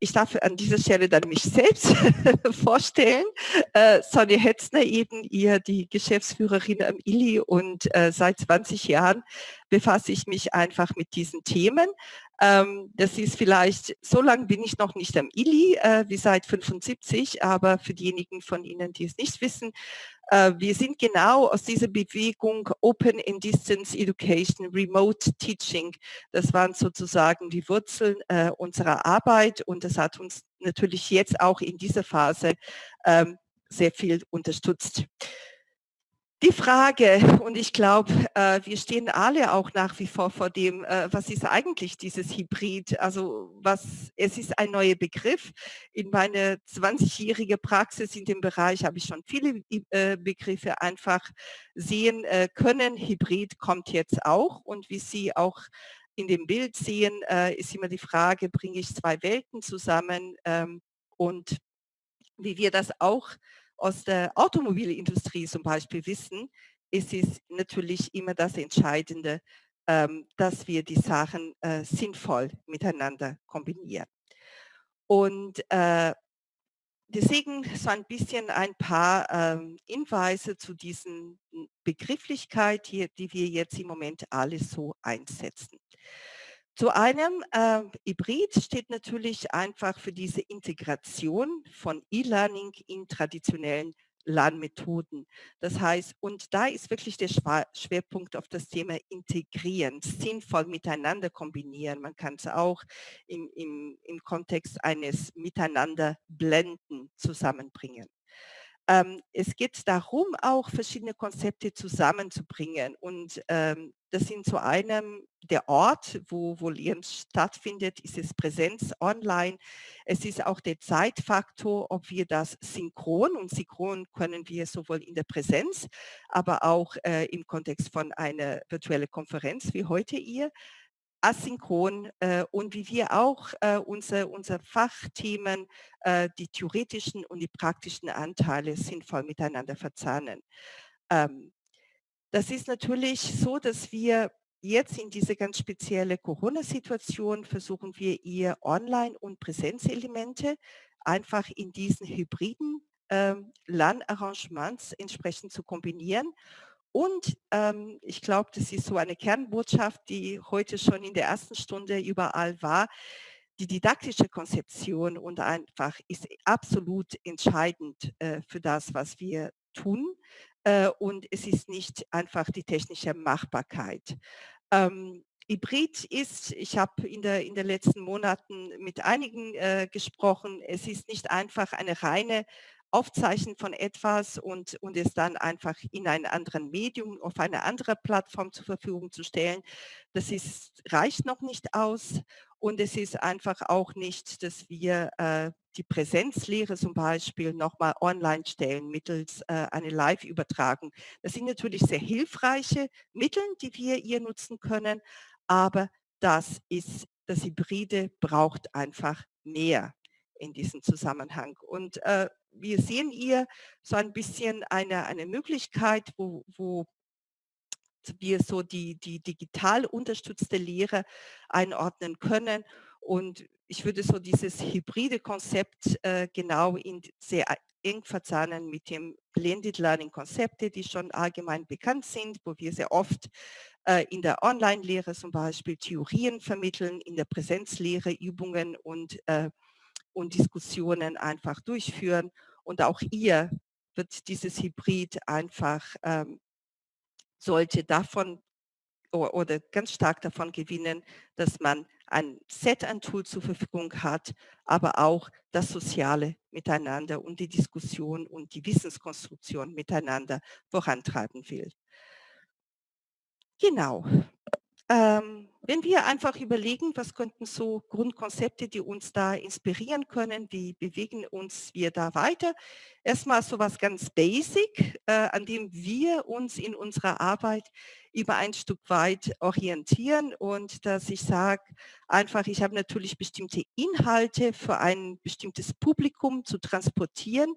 ich darf an dieser Stelle dann mich selbst vorstellen. Äh, Sonja Hetzner eben, ihr die Geschäftsführerin am ILI und äh, seit 20 Jahren befasse ich mich einfach mit diesen Themen. Ähm, das ist vielleicht, so lange bin ich noch nicht am ILI, äh, wie seit 75, aber für diejenigen von Ihnen, die es nicht wissen, wir sind genau aus dieser Bewegung Open and Distance Education, Remote Teaching. Das waren sozusagen die Wurzeln äh, unserer Arbeit und das hat uns natürlich jetzt auch in dieser Phase ähm, sehr viel unterstützt. Die Frage, und ich glaube, äh, wir stehen alle auch nach wie vor vor dem, äh, was ist eigentlich dieses Hybrid? Also was, es ist ein neuer Begriff. In meiner 20-jährigen Praxis in dem Bereich habe ich schon viele äh, Begriffe einfach sehen äh, können. Hybrid kommt jetzt auch und wie Sie auch in dem Bild sehen, äh, ist immer die Frage, bringe ich zwei Welten zusammen ähm, und wie wir das auch aus der Automobilindustrie zum Beispiel wissen, ist es natürlich immer das Entscheidende, ähm, dass wir die Sachen äh, sinnvoll miteinander kombinieren. Und äh, deswegen so ein bisschen ein paar ähm, Hinweise zu diesen Begrifflichkeit, hier, die wir jetzt im Moment alle so einsetzen. Zu einem äh, Hybrid steht natürlich einfach für diese Integration von E-Learning in traditionellen Lernmethoden. Das heißt, und da ist wirklich der Schwerpunkt auf das Thema Integrieren, sinnvoll miteinander kombinieren. Man kann es auch im, im, im Kontext eines Miteinander blenden zusammenbringen. Ähm, es geht darum, auch verschiedene Konzepte zusammenzubringen und ähm, das sind zu einem der Ort, wo, wo Lehren stattfindet, ist es Präsenz online. Es ist auch der Zeitfaktor, ob wir das synchron und synchron können wir sowohl in der Präsenz, aber auch äh, im Kontext von einer virtuellen Konferenz wie heute ihr asynchron äh, und wie wir auch äh, unsere, unsere Fachthemen, äh, die theoretischen und die praktischen Anteile sinnvoll miteinander verzahnen. Ähm, das ist natürlich so, dass wir jetzt in diese ganz spezielle Corona-Situation versuchen wir ihr Online- und Präsenzelemente einfach in diesen hybriden ähm, LAN-Arrangements entsprechend zu kombinieren und ähm, ich glaube, das ist so eine Kernbotschaft, die heute schon in der ersten Stunde überall war. Die didaktische Konzeption und einfach ist absolut entscheidend äh, für das, was wir tun. Äh, und es ist nicht einfach die technische Machbarkeit. Ähm, Hybrid ist, ich habe in, in den letzten Monaten mit einigen äh, gesprochen, es ist nicht einfach eine reine Aufzeichnen von etwas und, und es dann einfach in einem anderen Medium, auf eine andere Plattform zur Verfügung zu stellen. Das ist, reicht noch nicht aus und es ist einfach auch nicht, dass wir äh, die Präsenzlehre zum Beispiel nochmal online stellen mittels äh, einer Live-Übertragung. Das sind natürlich sehr hilfreiche Mittel, die wir hier nutzen können, aber das ist, das Hybride braucht einfach mehr in diesem Zusammenhang. Und äh, wir sehen hier so ein bisschen eine, eine Möglichkeit, wo, wo wir so die, die digital unterstützte Lehre einordnen können. Und ich würde so dieses hybride Konzept äh, genau in sehr eng verzahnen mit dem Blended Learning Konzepte, die schon allgemein bekannt sind, wo wir sehr oft äh, in der Online-Lehre zum Beispiel Theorien vermitteln, in der Präsenzlehre Übungen und äh, und Diskussionen einfach durchführen. Und auch ihr wird dieses Hybrid einfach, ähm, sollte davon oder ganz stark davon gewinnen, dass man ein Set an Tools zur Verfügung hat, aber auch das soziale Miteinander und die Diskussion und die Wissenskonstruktion miteinander vorantreiben will. Genau. Ähm, wenn wir einfach überlegen, was könnten so Grundkonzepte, die uns da inspirieren können, wie bewegen uns wir da weiter? Erstmal so was ganz basic, äh, an dem wir uns in unserer Arbeit über ein Stück weit orientieren und dass ich sage, einfach, ich habe natürlich bestimmte Inhalte für ein bestimmtes Publikum zu transportieren.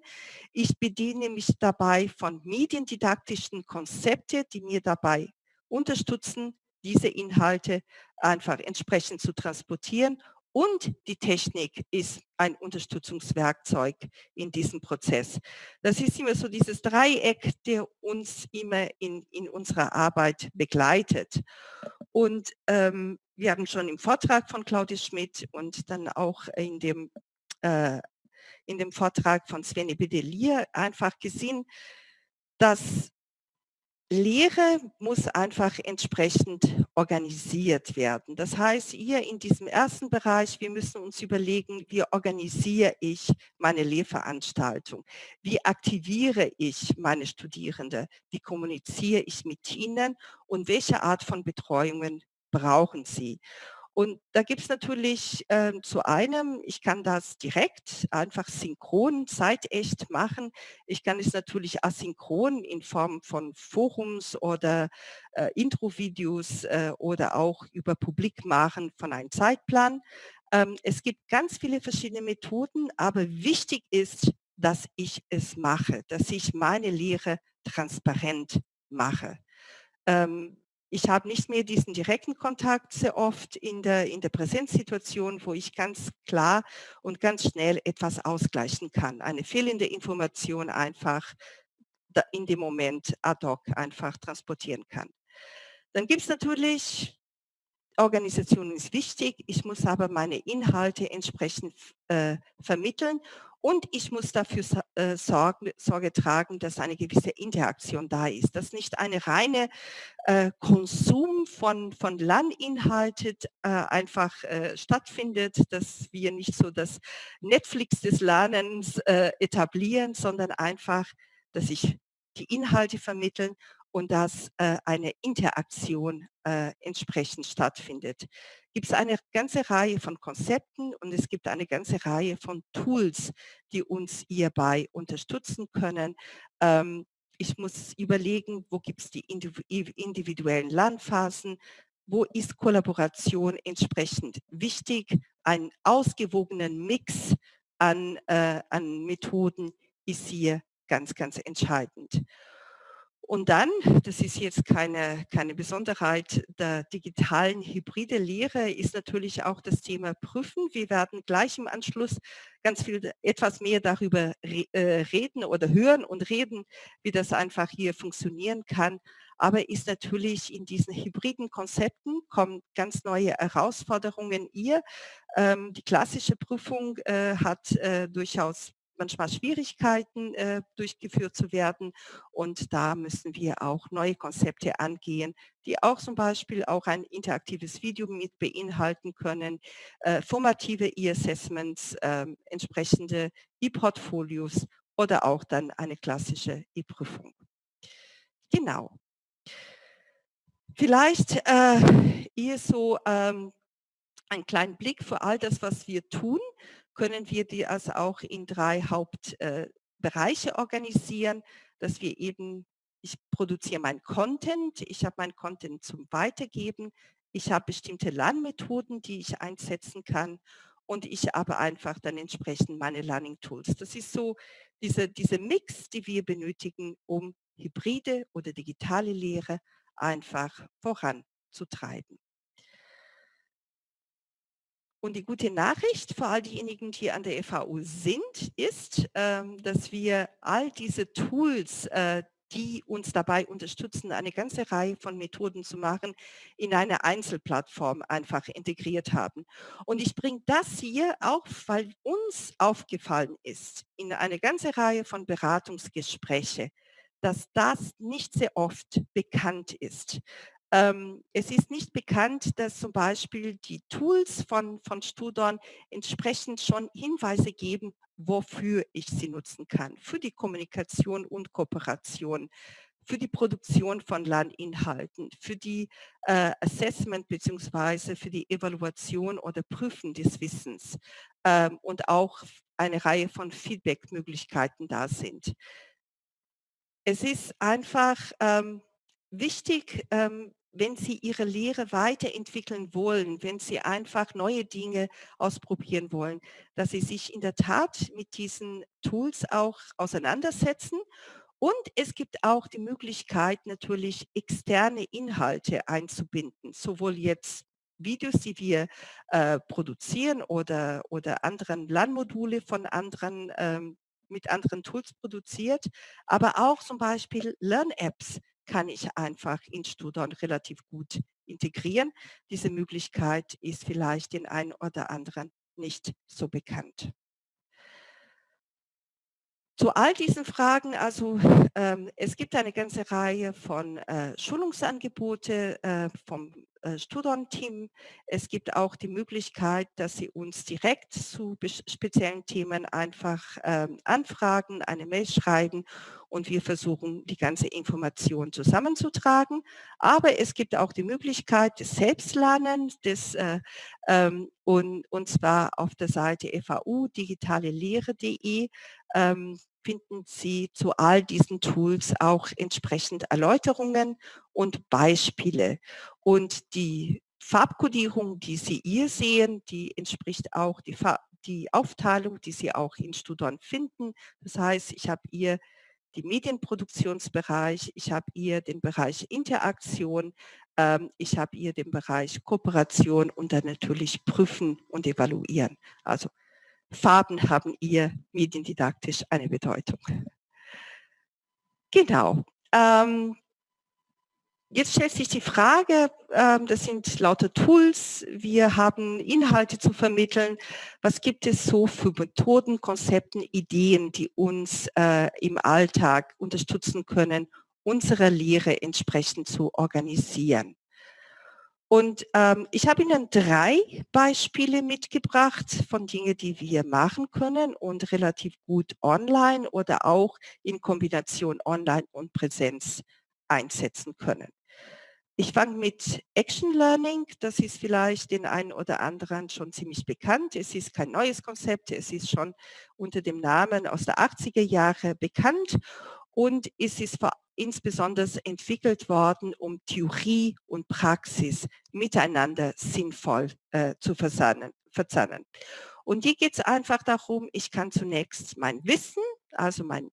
Ich bediene mich dabei von mediendidaktischen Konzepten, die mir dabei unterstützen, diese Inhalte einfach entsprechend zu transportieren und die Technik ist ein Unterstützungswerkzeug in diesem Prozess. Das ist immer so dieses Dreieck, der uns immer in, in unserer Arbeit begleitet. Und ähm, wir haben schon im Vortrag von Claudia Schmidt und dann auch in dem, äh, in dem Vortrag von Sveni Bedelier einfach gesehen, dass Lehre muss einfach entsprechend organisiert werden. Das heißt, hier in diesem ersten Bereich, wir müssen uns überlegen, wie organisiere ich meine Lehrveranstaltung? Wie aktiviere ich meine Studierende? Wie kommuniziere ich mit ihnen? Und welche Art von Betreuungen brauchen sie? Und da gibt es natürlich äh, zu einem, ich kann das direkt, einfach synchron, zeitecht machen. Ich kann es natürlich asynchron in Form von Forums oder äh, Intro-Videos äh, oder auch über Publik machen von einem Zeitplan. Ähm, es gibt ganz viele verschiedene Methoden, aber wichtig ist, dass ich es mache, dass ich meine Lehre transparent mache. Ähm, ich habe nicht mehr diesen direkten Kontakt sehr oft in der, in der Präsenzsituation, wo ich ganz klar und ganz schnell etwas ausgleichen kann. Eine fehlende Information einfach in dem Moment ad hoc einfach transportieren kann. Dann gibt es natürlich Organisation ist wichtig, ich muss aber meine Inhalte entsprechend äh, vermitteln und ich muss dafür äh, Sorge, Sorge, tragen, dass eine gewisse Interaktion da ist, dass nicht eine reine äh, Konsum von, von Lerninhalten äh, einfach äh, stattfindet, dass wir nicht so das Netflix des Lernens äh, etablieren, sondern einfach, dass ich die Inhalte vermitteln und dass äh, eine Interaktion äh, entsprechend stattfindet. Gibt es eine ganze Reihe von Konzepten und es gibt eine ganze Reihe von Tools, die uns hierbei unterstützen können. Ähm, ich muss überlegen, wo gibt es die individuellen Lernphasen, wo ist Kollaboration entsprechend wichtig, einen ausgewogenen Mix an, äh, an Methoden ist hier ganz, ganz entscheidend. Und dann, das ist jetzt keine, keine Besonderheit der digitalen hybride Lehre, ist natürlich auch das Thema Prüfen. Wir werden gleich im Anschluss ganz viel etwas mehr darüber äh, reden oder hören und reden, wie das einfach hier funktionieren kann. Aber ist natürlich in diesen hybriden Konzepten kommen ganz neue Herausforderungen hier. Ähm, die klassische Prüfung äh, hat äh, durchaus manchmal Schwierigkeiten äh, durchgeführt zu werden. Und da müssen wir auch neue Konzepte angehen, die auch zum Beispiel auch ein interaktives Video mit beinhalten können, äh, formative E-Assessments, äh, entsprechende E-Portfolios oder auch dann eine klassische E-Prüfung. Genau. Vielleicht äh, eher so ähm, einen kleinen Blick für all das, was wir tun können wir die also auch in drei Hauptbereiche äh, organisieren, dass wir eben, ich produziere mein Content, ich habe mein Content zum Weitergeben, ich habe bestimmte Lernmethoden, die ich einsetzen kann und ich habe einfach dann entsprechend meine Learning Tools. Das ist so diese, diese Mix, die wir benötigen, um hybride oder digitale Lehre einfach voranzutreiben. Und die gute Nachricht für all diejenigen, die an der FAU sind, ist, ähm, dass wir all diese Tools, äh, die uns dabei unterstützen, eine ganze Reihe von Methoden zu machen, in eine Einzelplattform einfach integriert haben. Und ich bringe das hier auch, weil uns aufgefallen ist, in eine ganze Reihe von Beratungsgespräche, dass das nicht sehr oft bekannt ist. Ähm, es ist nicht bekannt, dass zum Beispiel die Tools von, von Studon entsprechend schon Hinweise geben, wofür ich sie nutzen kann. Für die Kommunikation und Kooperation, für die Produktion von Lerninhalten, für die äh, Assessment bzw. für die Evaluation oder Prüfen des Wissens ähm, und auch eine Reihe von Feedback-Möglichkeiten da sind. Es ist einfach ähm, wichtig, ähm, wenn Sie Ihre Lehre weiterentwickeln wollen, wenn Sie einfach neue Dinge ausprobieren wollen, dass Sie sich in der Tat mit diesen Tools auch auseinandersetzen. Und es gibt auch die Möglichkeit, natürlich externe Inhalte einzubinden, sowohl jetzt Videos, die wir äh, produzieren oder, oder anderen Lernmodule von anderen, ähm, mit anderen Tools produziert, aber auch zum Beispiel Lern-Apps kann ich einfach in Studon relativ gut integrieren. Diese Möglichkeit ist vielleicht den einen oder anderen nicht so bekannt. Zu all diesen Fragen, also ähm, es gibt eine ganze Reihe von äh, Schulungsangebote äh, vom Studon-Team. Es gibt auch die Möglichkeit, dass Sie uns direkt zu speziellen Themen einfach ähm, anfragen, eine Mail schreiben und wir versuchen, die ganze Information zusammenzutragen. Aber es gibt auch die Möglichkeit des Selbstlernens des, äh, ähm, und, und zwar auf der Seite FAU digitalelehre.de ähm, finden Sie zu all diesen Tools auch entsprechend Erläuterungen und Beispiele. Und die Farbkodierung, die Sie hier sehen, die entspricht auch die, die Aufteilung, die Sie auch in Studon finden. Das heißt, ich habe hier die Medienproduktionsbereich, ich habe hier den Bereich Interaktion, ähm, ich habe hier den Bereich Kooperation und dann natürlich Prüfen und Evaluieren. Also Farben haben ihr mediendidaktisch eine Bedeutung. Genau. Ähm, jetzt stellt sich die Frage, ähm, das sind lauter Tools, wir haben Inhalte zu vermitteln. Was gibt es so für Methoden, Konzepten, Ideen, die uns äh, im Alltag unterstützen können, unsere Lehre entsprechend zu organisieren? Und ähm, ich habe Ihnen drei Beispiele mitgebracht von Dingen, die wir machen können und relativ gut online oder auch in Kombination online und Präsenz einsetzen können. Ich fange mit Action Learning. Das ist vielleicht den einen oder anderen schon ziemlich bekannt. Es ist kein neues Konzept. Es ist schon unter dem Namen aus der 80er Jahre bekannt und es ist insbesondere entwickelt worden, um Theorie und Praxis miteinander sinnvoll äh, zu verzahnen. Und hier geht es einfach darum, ich kann zunächst mein Wissen, also mein,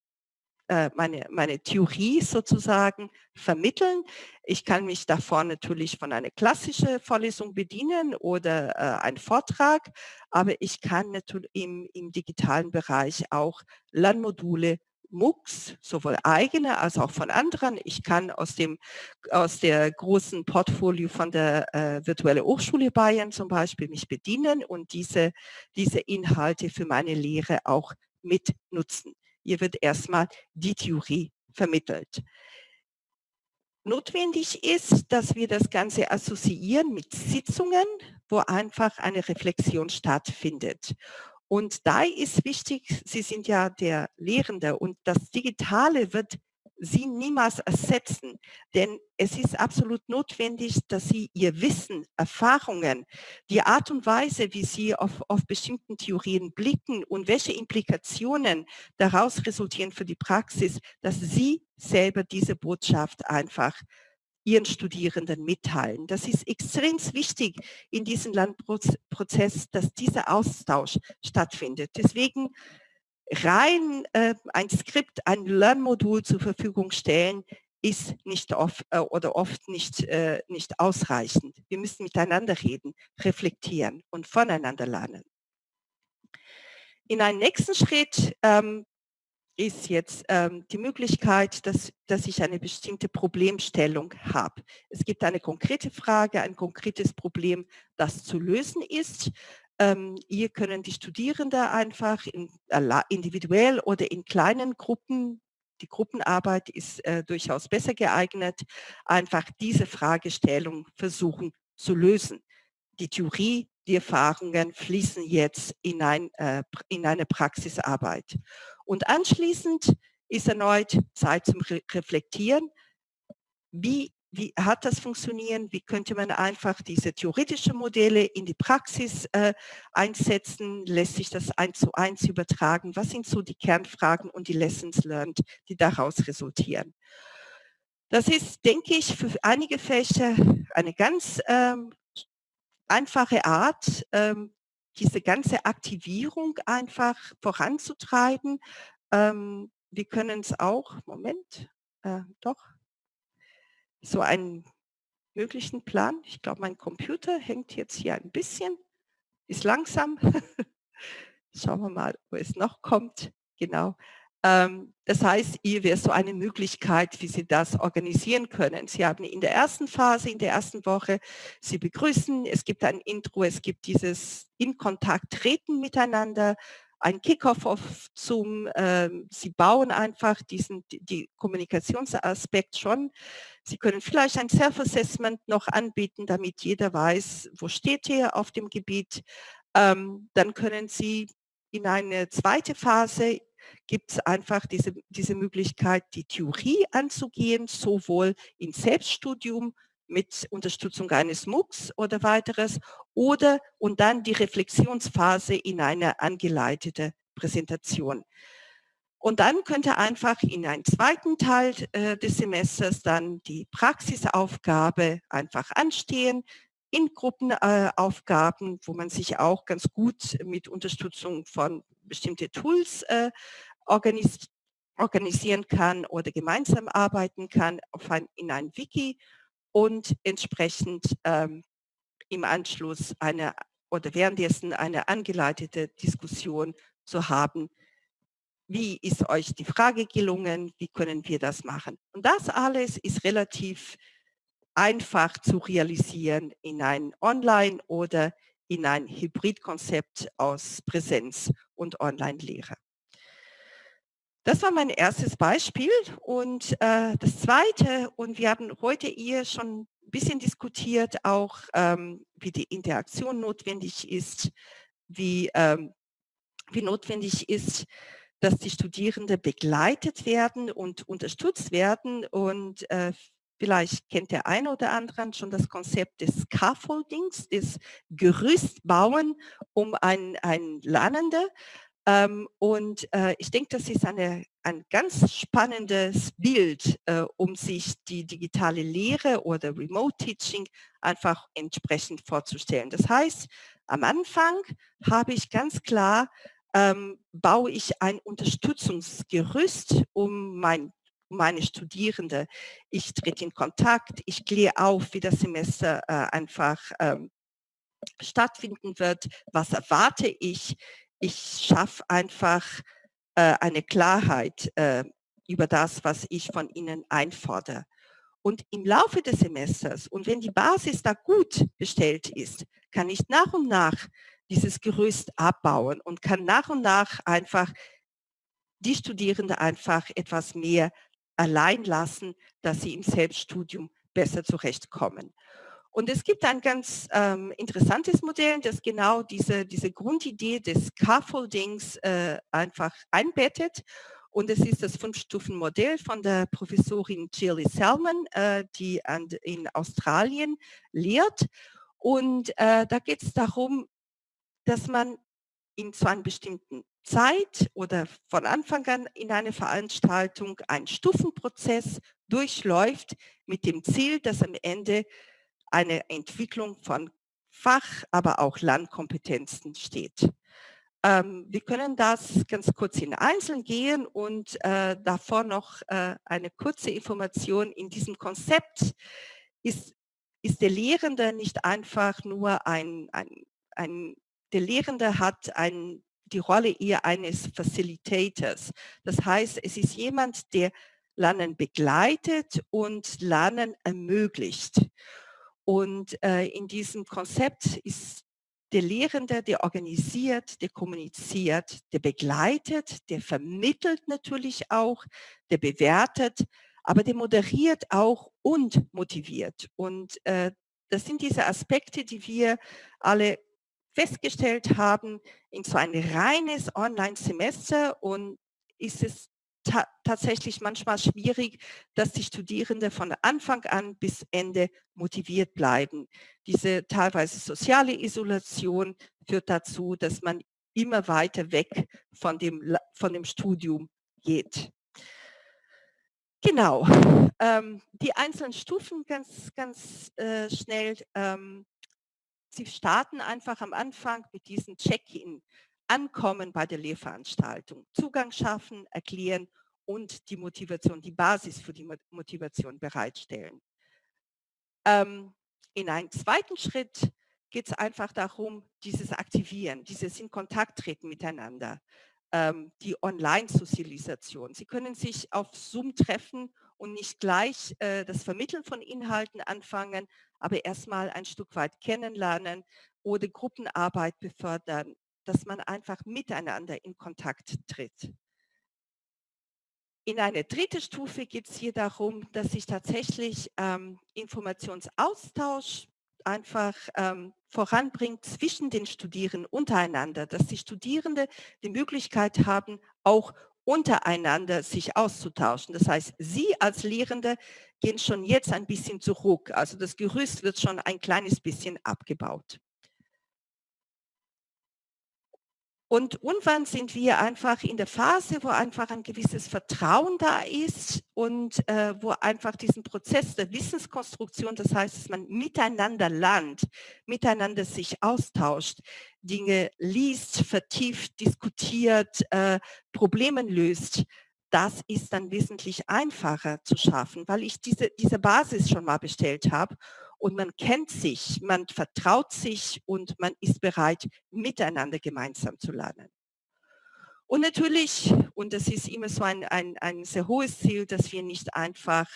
äh, meine, meine Theorie sozusagen vermitteln. Ich kann mich davor natürlich von einer klassischen Vorlesung bedienen oder äh, einen Vortrag, aber ich kann natürlich im, im digitalen Bereich auch Lernmodule MOOCs, sowohl eigene als auch von anderen. Ich kann aus dem aus der großen Portfolio von der äh, Virtuelle Hochschule Bayern zum Beispiel mich bedienen und diese, diese Inhalte für meine Lehre auch mitnutzen. Hier wird erstmal die Theorie vermittelt. Notwendig ist, dass wir das Ganze assoziieren mit Sitzungen, wo einfach eine Reflexion stattfindet. Und da ist wichtig, Sie sind ja der Lehrende und das Digitale wird Sie niemals ersetzen, denn es ist absolut notwendig, dass Sie Ihr Wissen, Erfahrungen, die Art und Weise, wie Sie auf, auf bestimmten Theorien blicken und welche Implikationen daraus resultieren für die Praxis, dass Sie selber diese Botschaft einfach ihren Studierenden mitteilen. Das ist extrem wichtig in diesem Lernprozess, dass dieser Austausch stattfindet. Deswegen rein äh, ein Skript, ein Lernmodul zur Verfügung stellen, ist nicht oft äh, oder oft nicht, äh, nicht ausreichend. Wir müssen miteinander reden, reflektieren und voneinander lernen. In einem nächsten Schritt ähm, ist jetzt ähm, die Möglichkeit, dass, dass ich eine bestimmte Problemstellung habe. Es gibt eine konkrete Frage, ein konkretes Problem, das zu lösen ist. Ähm, hier können die Studierenden einfach in, äh, individuell oder in kleinen Gruppen, die Gruppenarbeit ist äh, durchaus besser geeignet, einfach diese Fragestellung versuchen zu lösen. Die Theorie, die Erfahrungen fließen jetzt in, ein, äh, in eine Praxisarbeit. Und anschließend ist erneut Zeit zum Re Reflektieren. Wie, wie hat das funktioniert? Wie könnte man einfach diese theoretischen Modelle in die Praxis äh, einsetzen? Lässt sich das eins zu eins übertragen? Was sind so die Kernfragen und die Lessons learned, die daraus resultieren? Das ist, denke ich, für einige Fächer eine ganz ähm, einfache Art, ähm, diese ganze Aktivierung einfach voranzutreiben. Ähm, wir können es auch, Moment, äh, doch, so ein möglichen Plan. Ich glaube, mein Computer hängt jetzt hier ein bisschen, ist langsam. Schauen wir mal, wo es noch kommt. Genau. Ähm, das heißt, hier wäre so eine Möglichkeit, wie Sie das organisieren können. Sie haben in der ersten Phase, in der ersten Woche, Sie begrüßen, es gibt ein Intro, es gibt dieses in Kontakt treten miteinander, ein Kickoff auf Zoom. Äh, Sie bauen einfach diesen die Kommunikationsaspekt schon. Sie können vielleicht ein Self-Assessment noch anbieten, damit jeder weiß, wo steht er auf dem Gebiet. Ähm, dann können Sie in eine zweite Phase gibt es einfach diese, diese Möglichkeit, die Theorie anzugehen, sowohl im Selbststudium mit Unterstützung eines MOOCs oder weiteres oder und dann die Reflexionsphase in eine angeleitete Präsentation. Und dann könnte einfach in einem zweiten Teil äh, des Semesters dann die Praxisaufgabe einfach anstehen, in Gruppenaufgaben, äh, wo man sich auch ganz gut mit Unterstützung von bestimmten Tools äh, organis organisieren kann oder gemeinsam arbeiten kann ein, in ein Wiki und entsprechend ähm, im Anschluss eine oder währenddessen eine angeleitete Diskussion zu haben. Wie ist euch die Frage gelungen? Wie können wir das machen? Und das alles ist relativ einfach zu realisieren in ein Online- oder in ein Hybridkonzept aus Präsenz und Online-Lehre. Das war mein erstes Beispiel und äh, das zweite, und wir haben heute hier schon ein bisschen diskutiert, auch ähm, wie die Interaktion notwendig ist, wie, ähm, wie notwendig ist, dass die Studierenden begleitet werden und unterstützt werden und äh, Vielleicht kennt der eine oder andere schon das Konzept des Scaffoldings, des Gerüstbauen um ein, ein Lernende. Ähm, und äh, ich denke, das ist eine, ein ganz spannendes Bild, äh, um sich die digitale Lehre oder Remote Teaching einfach entsprechend vorzustellen. Das heißt, am Anfang habe ich ganz klar, ähm, baue ich ein Unterstützungsgerüst, um mein meine Studierende. Ich trete in Kontakt, ich kläre auf, wie das Semester äh, einfach ähm, stattfinden wird, was erwarte ich. Ich schaffe einfach äh, eine Klarheit äh, über das, was ich von ihnen einfordere. Und im Laufe des Semesters und wenn die Basis da gut bestellt ist, kann ich nach und nach dieses Gerüst abbauen und kann nach und nach einfach die Studierende einfach etwas mehr allein lassen, dass sie im Selbststudium besser zurechtkommen. Und es gibt ein ganz ähm, interessantes Modell, das genau diese, diese Grundidee des Scaffoldings äh, einfach einbettet. Und es ist das Fünf-Stufen-Modell von der Professorin Shirley Selman, äh, die an, in Australien lehrt. Und äh, da geht es darum, dass man in so einem bestimmten Zeit oder von Anfang an in eine Veranstaltung ein Stufenprozess durchläuft mit dem Ziel, dass am Ende eine Entwicklung von Fach, aber auch Landkompetenzen steht. Ähm, wir können das ganz kurz in Einzeln gehen und äh, davor noch äh, eine kurze Information. In diesem Konzept ist, ist der Lehrende nicht einfach nur ein, ein, ein der Lehrende hat ein die Rolle eher eines Facilitators. Das heißt, es ist jemand, der Lernen begleitet und Lernen ermöglicht. Und äh, in diesem Konzept ist der Lehrende, der organisiert, der kommuniziert, der begleitet, der vermittelt natürlich auch, der bewertet, aber der moderiert auch und motiviert. Und äh, das sind diese Aspekte, die wir alle festgestellt haben, in so ein reines Online-Semester und ist es ta tatsächlich manchmal schwierig, dass die Studierenden von Anfang an bis Ende motiviert bleiben. Diese teilweise soziale Isolation führt dazu, dass man immer weiter weg von dem, von dem Studium geht. Genau, ähm, die einzelnen Stufen ganz, ganz äh, schnell. Ähm, Sie starten einfach am Anfang mit diesem Check-in, ankommen bei der Lehrveranstaltung, Zugang schaffen, erklären und die Motivation, die Basis für die Motivation bereitstellen. Ähm, in einem zweiten Schritt geht es einfach darum, dieses Aktivieren, dieses in Kontakt treten miteinander, ähm, die Online-Sozialisation. Sie können sich auf Zoom treffen und nicht gleich äh, das Vermitteln von Inhalten anfangen, aber erstmal ein Stück weit kennenlernen oder Gruppenarbeit befördern, dass man einfach miteinander in Kontakt tritt. In eine dritte Stufe geht es hier darum, dass sich tatsächlich ähm, Informationsaustausch einfach ähm, voranbringt zwischen den Studierenden untereinander, dass die Studierenden die Möglichkeit haben, auch untereinander sich auszutauschen. Das heißt, Sie als Lehrende gehen schon jetzt ein bisschen zurück. Also das Gerüst wird schon ein kleines bisschen abgebaut. Und irgendwann sind wir einfach in der Phase, wo einfach ein gewisses Vertrauen da ist und äh, wo einfach diesen Prozess der Wissenskonstruktion, das heißt, dass man miteinander lernt, miteinander sich austauscht, Dinge liest, vertieft, diskutiert, äh, Probleme löst, das ist dann wesentlich einfacher zu schaffen, weil ich diese, diese Basis schon mal bestellt habe und man kennt sich, man vertraut sich und man ist bereit, miteinander gemeinsam zu lernen. Und natürlich, und das ist immer so ein, ein, ein sehr hohes Ziel, dass wir nicht einfach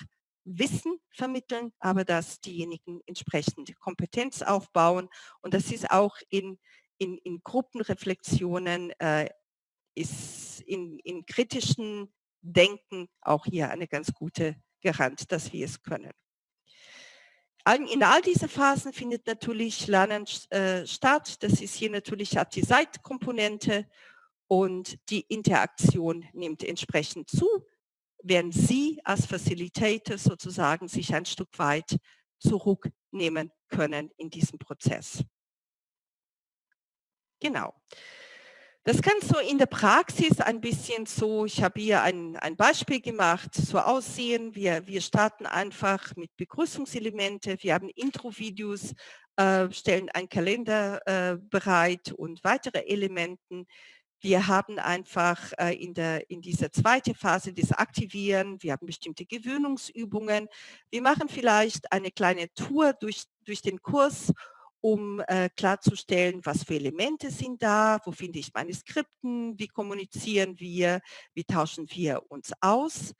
Wissen vermitteln, aber dass diejenigen entsprechend Kompetenz aufbauen. Und das ist auch in, in, in Gruppenreflexionen, äh, ist in, in kritischen Denken auch hier eine ganz gute Garant, dass wir es können. In all diese Phasen findet natürlich Lernen äh, statt. Das ist hier natürlich hat die Seitkomponente und die Interaktion nimmt entsprechend zu, während Sie als Facilitator sozusagen sich ein Stück weit zurücknehmen können in diesem Prozess. Genau. Das kann so in der Praxis ein bisschen so, ich habe hier ein, ein Beispiel gemacht, so aussehen. Wir, wir starten einfach mit Begrüßungselemente, wir haben Intro-Videos, äh, stellen einen Kalender äh, bereit und weitere Elementen. Wir haben einfach äh, in, der, in dieser zweiten Phase das Aktivieren, wir haben bestimmte Gewöhnungsübungen. Wir machen vielleicht eine kleine Tour durch, durch den Kurs um äh, klarzustellen, was für Elemente sind da, wo finde ich meine Skripten, wie kommunizieren wir, wie tauschen wir uns aus.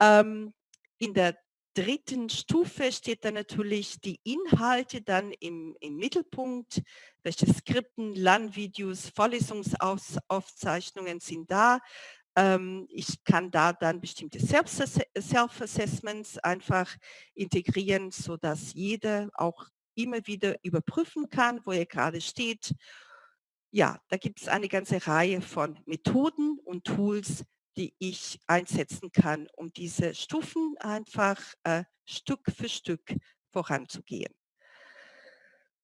Ähm, in der dritten Stufe steht dann natürlich die Inhalte dann im, im Mittelpunkt, welche Skripten, Lernvideos, Vorlesungsaufzeichnungen sind da. Ähm, ich kann da dann bestimmte Self-Assessments einfach integrieren, sodass jeder auch immer wieder überprüfen kann, wo er gerade steht. Ja, da gibt es eine ganze Reihe von Methoden und Tools, die ich einsetzen kann, um diese Stufen einfach äh, Stück für Stück voranzugehen.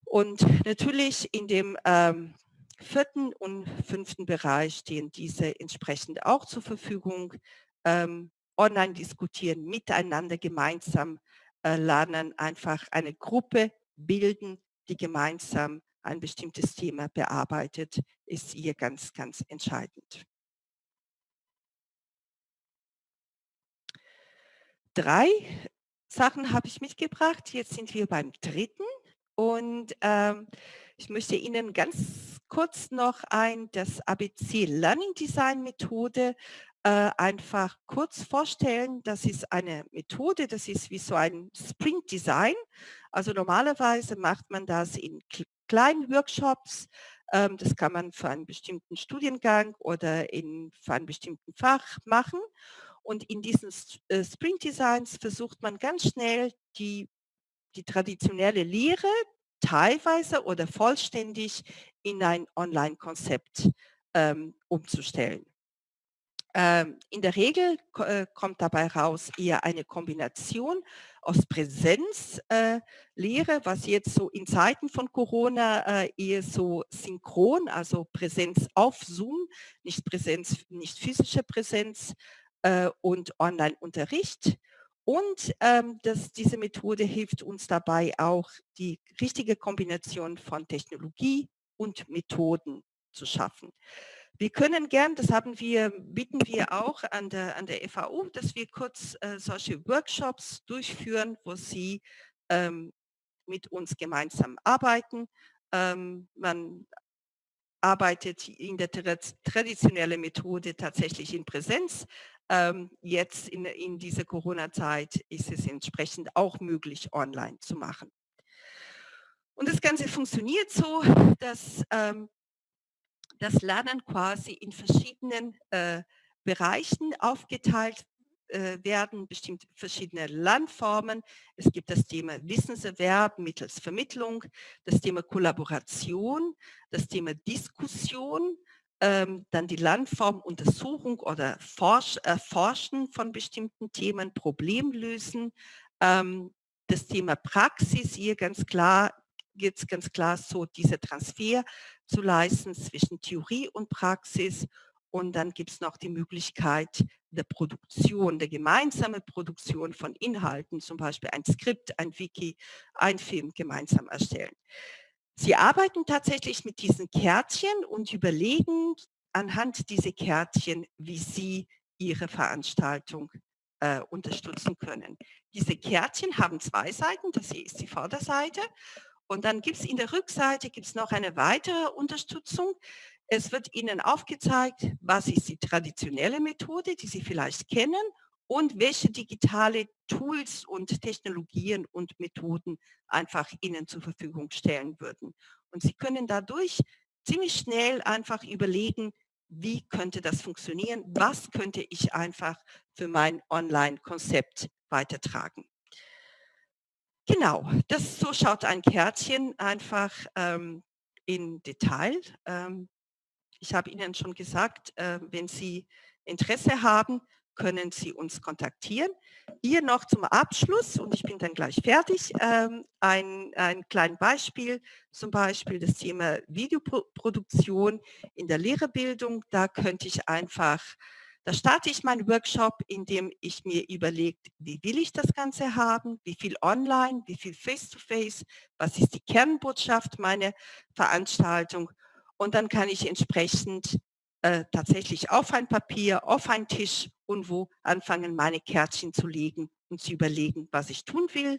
Und natürlich in dem ähm, vierten und fünften Bereich stehen diese entsprechend auch zur Verfügung. Ähm, online diskutieren, miteinander gemeinsam äh, lernen, einfach eine Gruppe bilden, die gemeinsam ein bestimmtes Thema bearbeitet, ist hier ganz, ganz entscheidend. Drei Sachen habe ich mitgebracht. Jetzt sind wir beim dritten und ähm, ich möchte Ihnen ganz kurz noch ein, das ABC Learning Design Methode äh, einfach kurz vorstellen. Das ist eine Methode, das ist wie so ein Sprint Design. Also normalerweise macht man das in kleinen Workshops. Ähm, das kann man für einen bestimmten Studiengang oder in, für einen bestimmten Fach machen. Und in diesen äh, Sprint Designs versucht man ganz schnell die, die traditionelle Lehre teilweise oder vollständig in ein Online-Konzept ähm, umzustellen. Ähm, in der Regel äh, kommt dabei raus eher eine Kombination aus Präsenzlehre, äh, was jetzt so in Zeiten von Corona äh, eher so synchron, also Präsenz auf Zoom, nicht Präsenz, nicht physische Präsenz und Online-Unterricht. Und ähm, das, diese Methode hilft uns dabei auch, die richtige Kombination von Technologie und Methoden zu schaffen. Wir können gern, das haben wir, bieten wir auch an der, an der FAU, dass wir kurz äh, solche Workshops durchführen, wo Sie ähm, mit uns gemeinsam arbeiten. Ähm, man arbeitet in der traditionellen Methode tatsächlich in Präsenz. Ähm, jetzt in, in dieser Corona-Zeit ist es entsprechend auch möglich, online zu machen. Und das Ganze funktioniert so, dass ähm, das Lernen quasi in verschiedenen äh, Bereichen aufgeteilt äh, werden, bestimmt verschiedene Lernformen. Es gibt das Thema Wissenserwerb mittels Vermittlung, das Thema Kollaboration, das Thema Diskussion, ähm, dann die Lernform Untersuchung oder Forsch, Erforschen von bestimmten Themen, Problemlösen, ähm, das Thema Praxis, hier ganz klar geht es ganz klar so, dieser Transfer zu leisten zwischen Theorie und Praxis. Und dann gibt es noch die Möglichkeit der Produktion, der gemeinsamen Produktion von Inhalten, zum Beispiel ein Skript, ein Wiki, ein Film gemeinsam erstellen. Sie arbeiten tatsächlich mit diesen Kärtchen und überlegen anhand dieser Kärtchen, wie Sie Ihre Veranstaltung äh, unterstützen können. Diese Kärtchen haben zwei Seiten, das hier ist die Vorderseite und dann gibt es in der Rückseite gibt's noch eine weitere Unterstützung. Es wird Ihnen aufgezeigt, was ist die traditionelle Methode, die Sie vielleicht kennen und welche digitale Tools und Technologien und Methoden einfach Ihnen zur Verfügung stellen würden. Und Sie können dadurch ziemlich schnell einfach überlegen, wie könnte das funktionieren, was könnte ich einfach für mein Online-Konzept weitertragen. Genau, das so schaut ein Kärtchen einfach ähm, in Detail. Ähm, ich habe Ihnen schon gesagt, äh, wenn Sie Interesse haben, können Sie uns kontaktieren. Hier noch zum Abschluss, und ich bin dann gleich fertig, ähm, ein, ein kleines Beispiel, zum Beispiel das Thema Videoproduktion in der Lehrerbildung. Da könnte ich einfach da starte ich meinen Workshop, indem ich mir überlegt, wie will ich das Ganze haben, wie viel online, wie viel face-to-face, -face, was ist die Kernbotschaft meiner Veranstaltung und dann kann ich entsprechend äh, tatsächlich auf ein Papier, auf einen Tisch und wo anfangen, meine Kärtchen zu legen und zu überlegen, was ich tun will.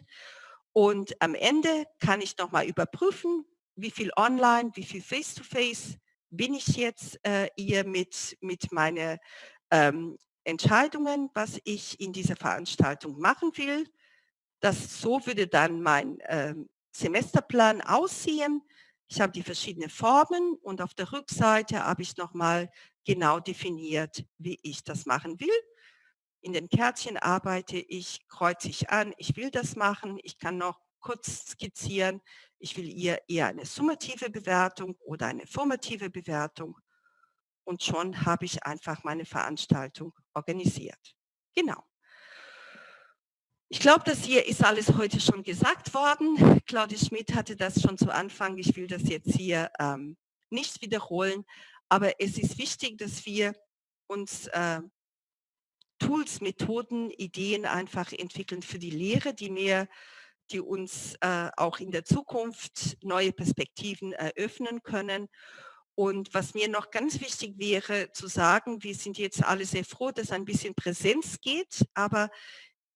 Und am Ende kann ich nochmal überprüfen, wie viel online, wie viel face-to-face -face bin ich jetzt äh, hier mit, mit meiner ähm, Entscheidungen, was ich in dieser Veranstaltung machen will. Das, so würde dann mein ähm, Semesterplan aussehen. Ich habe die verschiedenen Formen und auf der Rückseite habe ich nochmal genau definiert, wie ich das machen will. In den Kärtchen arbeite ich, kreuze ich an, ich will das machen. Ich kann noch kurz skizzieren, ich will ihr eher eine summative Bewertung oder eine formative Bewertung und schon habe ich einfach meine Veranstaltung organisiert. Genau. Ich glaube, das hier ist alles heute schon gesagt worden. Claudia Schmidt hatte das schon zu Anfang. Ich will das jetzt hier ähm, nicht wiederholen, aber es ist wichtig, dass wir uns äh, Tools, Methoden, Ideen einfach entwickeln für die Lehre, die mehr die uns äh, auch in der Zukunft neue Perspektiven eröffnen können und was mir noch ganz wichtig wäre zu sagen, wir sind jetzt alle sehr froh, dass ein bisschen Präsenz geht, aber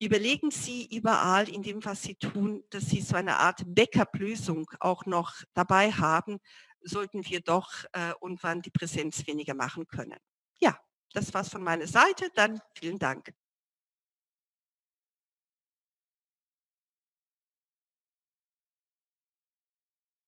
überlegen Sie überall in dem, was Sie tun, dass Sie so eine Art Backup-Lösung auch noch dabei haben, sollten wir doch äh, irgendwann die Präsenz weniger machen können. Ja, das war's von meiner Seite. Dann vielen Dank.